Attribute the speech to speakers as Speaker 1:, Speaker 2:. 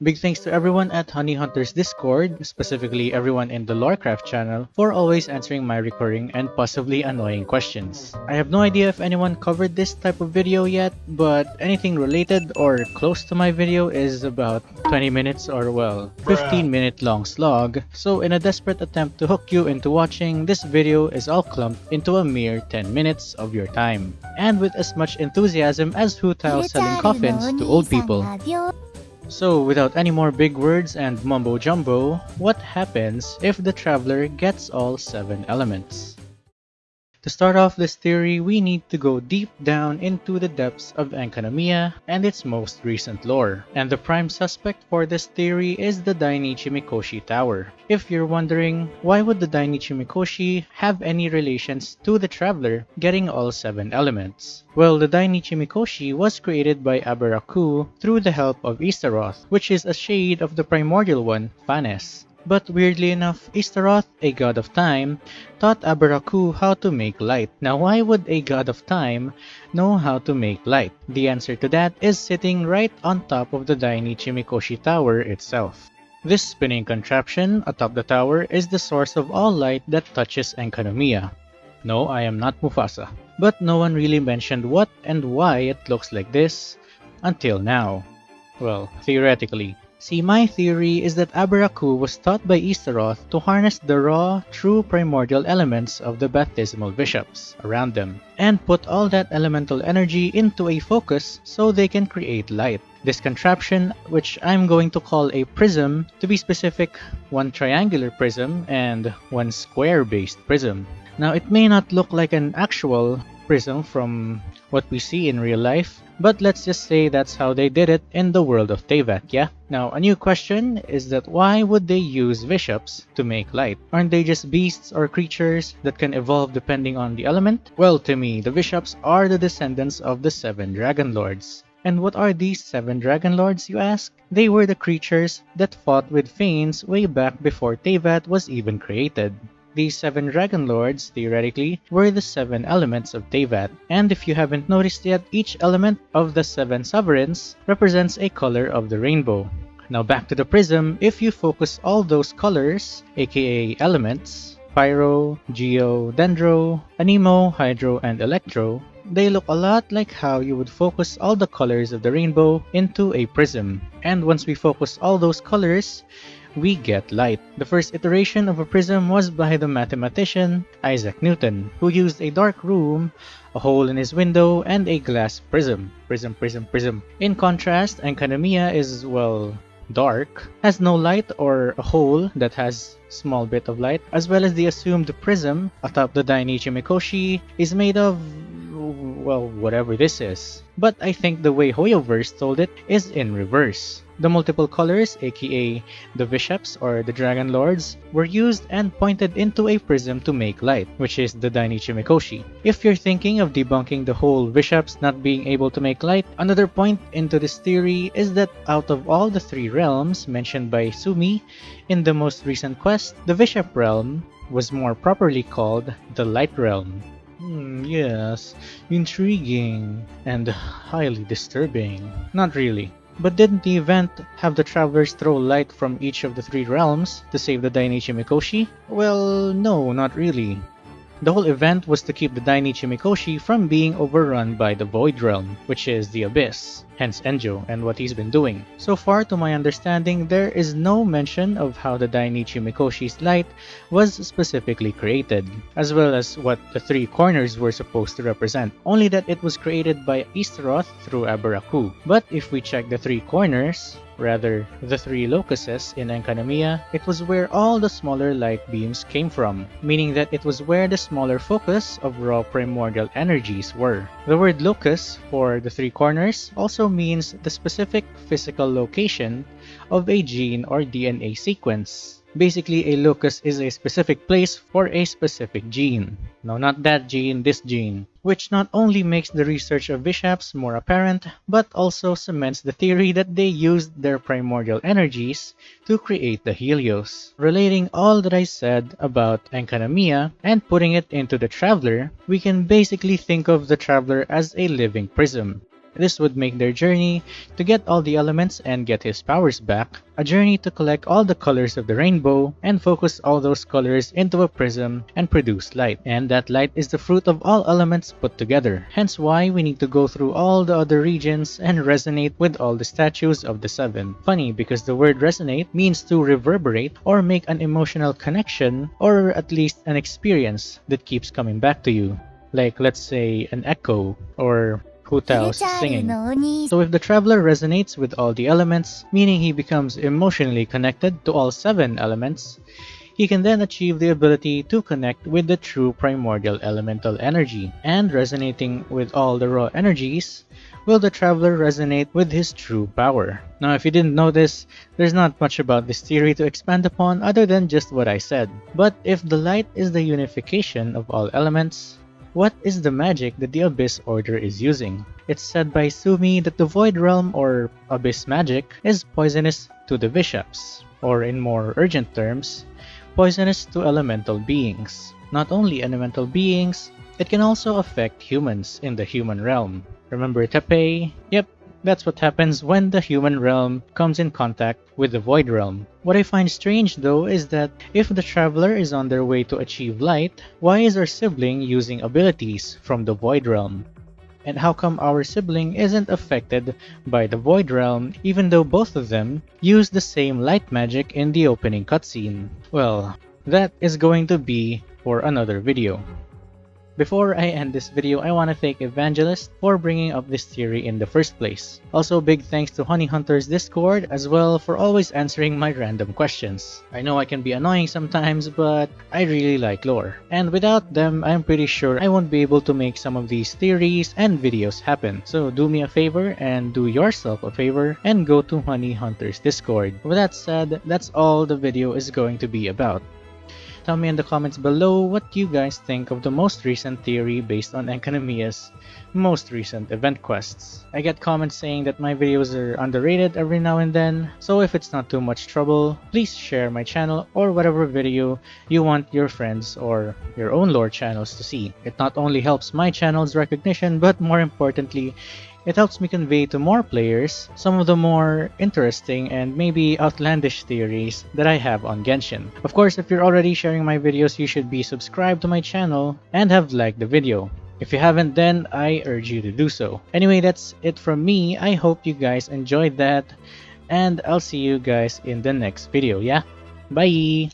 Speaker 1: Big thanks to everyone at Honey Hunters Discord, specifically everyone in the Lorecraft channel, for always answering my recurring and possibly annoying questions. I have no idea if anyone covered this type of video yet, but anything related or close to my video is about 20 minutes or well, 15 minute long slog, so in a desperate attempt to hook you into watching, this video is all clumped into a mere 10 minutes of your time, and with as much enthusiasm as Hu Tao selling coffins to old people. So without any more big words and mumbo jumbo, what happens if the traveler gets all 7 elements? To start off this theory, we need to go deep down into the depths of Enkanomiya and its most recent lore. And the prime suspect for this theory is the Dainichi Mikoshi Tower. If you're wondering, why would the Dainichi Mikoshi have any relations to the Traveler getting all 7 elements? Well, the Dainichi Mikoshi was created by Abaraku through the help of Ishtaroth, which is a shade of the primordial one, Phanes. But weirdly enough, Ishtaroth, a god of time, taught Abaraku how to make light. Now why would a god of time know how to make light? The answer to that is sitting right on top of the Dainichi Mikoshi Tower itself. This spinning contraption atop the tower is the source of all light that touches Enkanomiya. No, I am not Mufasa. But no one really mentioned what and why it looks like this until now. Well, theoretically. See, my theory is that Abaraku was taught by Ishtaroth to harness the raw, true primordial elements of the Bathysmal vishaps around them, and put all that elemental energy into a focus so they can create light. This contraption, which I'm going to call a prism, to be specific, one triangular prism and one square-based prism. Now, it may not look like an actual prism from what we see in real life, but let's just say that's how they did it in the world of Teyvat, yeah? Now, a new question is that why would they use vishaps to make light? Aren't they just beasts or creatures that can evolve depending on the element? Well, to me, the vishaps are the descendants of the seven dragon lords. And what are these seven dragon lords, you ask? They were the creatures that fought with Phanes way back before Teyvat was even created. These seven Dragon Lords, theoretically, were the seven elements of Teyvat, and if you haven't noticed yet, each element of the seven sovereigns represents a color of the rainbow. Now back to the prism, if you focus all those colors, aka elements, Pyro, Geo, Dendro, Anemo, Hydro, and Electro, they look a lot like how you would focus all the colors of the rainbow into a prism. And once we focus all those colors, we get light. The first iteration of a prism was by the mathematician Isaac Newton, who used a dark room, a hole in his window, and a glass prism. Prism, prism, prism. In contrast, Enkanomiya is, well, dark, has no light or a hole that has small bit of light, as well as the assumed prism atop the Dainichi Mikoshi is made of well, whatever this is. But I think the way Hoyoverse told it is in reverse. The multiple colors, aka the vishaps or the dragon lords, were used and pointed into a prism to make light, which is the Dainichi Mikoshi. If you're thinking of debunking the whole vishaps not being able to make light, another point into this theory is that out of all the three realms mentioned by Sumi in the most recent quest, the vishap realm was more properly called the Light Realm. Hmm, yes, intriguing and highly disturbing. Not really. But didn't the event have the travelers throw light from each of the three realms to save the Dainichi Mikoshi? Well, no, not really. The whole event was to keep the Dainichi Mikoshi from being overrun by the Void Realm, which is the Abyss, hence Enjo and what he's been doing. So far to my understanding, there is no mention of how the Dainichi Mikoshi's light was specifically created, as well as what the three corners were supposed to represent, only that it was created by Ishtaroth through Abaraku. But if we check the three corners, rather the three locuses in Enkanomiya, it was where all the smaller light beams came from, meaning that it was where the smaller focus of raw primordial energies were. The word locus for the three corners also means the specific physical location of a gene or DNA sequence. Basically, a locus is a specific place for a specific gene. No, not that gene, this gene. Which not only makes the research of vishaps more apparent, but also cements the theory that they used their primordial energies to create the Helios. Relating all that I said about Enkanomiya and putting it into the Traveler, we can basically think of the Traveler as a living prism. This would make their journey to get all the elements and get his powers back, a journey to collect all the colors of the rainbow and focus all those colors into a prism and produce light. And that light is the fruit of all elements put together. Hence why we need to go through all the other regions and resonate with all the statues of the seven. Funny because the word resonate means to reverberate or make an emotional connection or at least an experience that keeps coming back to you. Like let's say an echo or Hu singing. So if the traveler resonates with all the elements, meaning he becomes emotionally connected to all seven elements, he can then achieve the ability to connect with the true primordial elemental energy. And resonating with all the raw energies, will the traveler resonate with his true power. Now if you didn't know this, there's not much about this theory to expand upon other than just what I said. But if the light is the unification of all elements, what is the magic that the Abyss Order is using? It's said by Sumi that the Void Realm or Abyss magic is poisonous to the vishaps, or in more urgent terms, poisonous to elemental beings. Not only elemental beings, it can also affect humans in the human realm. Remember Tepe? Yep, that's what happens when the human realm comes in contact with the void realm. What I find strange though is that if the traveler is on their way to achieve light, why is our sibling using abilities from the void realm? And how come our sibling isn't affected by the void realm even though both of them use the same light magic in the opening cutscene? Well, that is going to be for another video. Before I end this video, I want to thank Evangelist for bringing up this theory in the first place. Also, big thanks to Honey Hunter's Discord as well for always answering my random questions. I know I can be annoying sometimes, but I really like lore. And without them, I'm pretty sure I won't be able to make some of these theories and videos happen. So do me a favor and do yourself a favor and go to Honey Hunter's Discord. With that said, that's all the video is going to be about. Tell me in the comments below what you guys think of the most recent theory based on Enkanomiya's most recent event quests. I get comments saying that my videos are underrated every now and then, so if it's not too much trouble, please share my channel or whatever video you want your friends or your own lore channels to see. It not only helps my channel's recognition, but more importantly, it helps me convey to more players some of the more interesting and maybe outlandish theories that I have on Genshin. Of course, if you're already sharing my videos, you should be subscribed to my channel and have liked the video. If you haven't then, I urge you to do so. Anyway, that's it from me. I hope you guys enjoyed that and I'll see you guys in the next video, yeah? Bye!